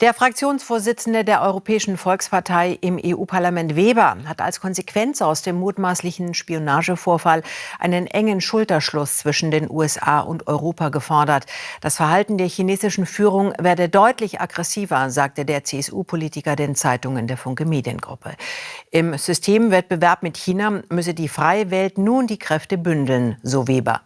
Der Fraktionsvorsitzende der Europäischen Volkspartei im EU-Parlament Weber hat als Konsequenz aus dem mutmaßlichen Spionagevorfall einen engen Schulterschluss zwischen den USA und Europa gefordert. Das Verhalten der chinesischen Führung werde deutlich aggressiver, sagte der CSU-Politiker den Zeitungen der Funke Mediengruppe. Im Systemwettbewerb mit China müsse die freie Welt nun die Kräfte bündeln, so Weber.